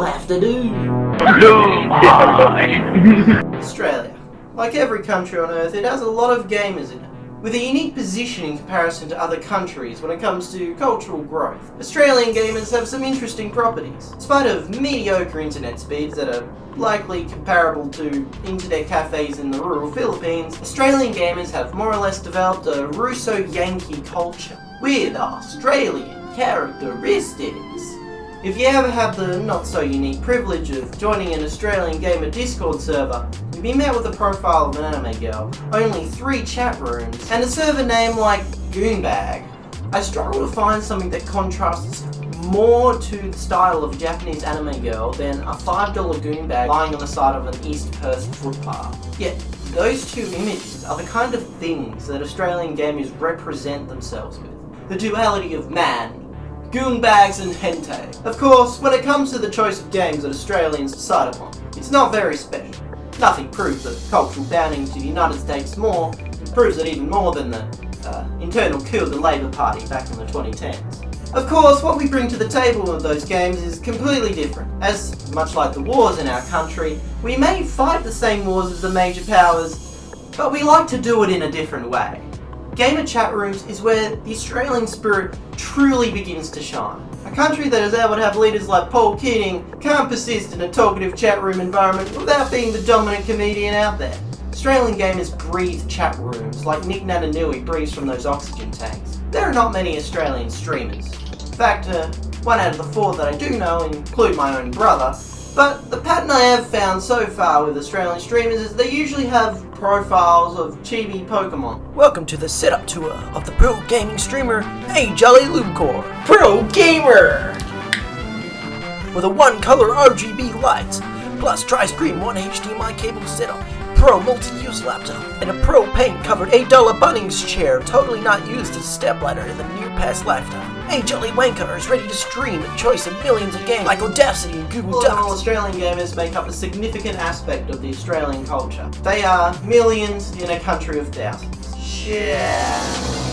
have to do. Australia. Like every country on earth, it has a lot of gamers in it. With a unique position in comparison to other countries when it comes to cultural growth, Australian gamers have some interesting properties. In spite of mediocre internet speeds that are likely comparable to internet cafes in the rural Philippines, Australian gamers have more or less developed a Russo-Yankee culture with Australian characteristics. If you ever have the not-so-unique privilege of joining an Australian gamer Discord server, you'll be met with a profile of an anime girl, only three chat rooms, and a server name like Goonbag. I struggle to find something that contrasts more to the style of a Japanese anime girl than a $5 goonbag lying on the side of an East Perth footpath. Yet, those two images are the kind of things that Australian gamers represent themselves with. The duality of man, goonbags and hentai. Of course, when it comes to the choice of games that Australians decide upon, it's not very special. Nothing proves that cultural bounding to the United States more, proves it even more than the uh, internal coup of the Labour Party back in the 2010s. Of course, what we bring to the table with those games is completely different, as much like the wars in our country, we may fight the same wars as the major powers, but we like to do it in a different way. Gamer chat rooms is where the Australian spirit truly begins to shine. A country that is able to have leaders like Paul Keating can't persist in a talkative chat room environment without being the dominant comedian out there. Australian gamers breathe chat rooms like Nick Naitanui breathes from those oxygen tanks. There are not many Australian streamers. In fact, uh, one out of the four that I do know include my own brother, but the pattern I have found so far with Australian streamers is they usually have profiles of chibi Pokemon. Welcome to the setup tour of the pro gaming streamer Hey Jolly Lubecore Pro Gamer! with a one color RGB lights, plus tri-screen one HDMI cable setup, pro multi-use laptop, and a pro paint covered $8 Bunnings chair totally not used as a stepladder in the near past lifetime. Hey Jolly Wanker is ready to stream a choice of millions of games like Audacity and Google All in all, Australian gamers make up a significant aspect of the Australian culture. They are millions in a country of thousands. Yeah.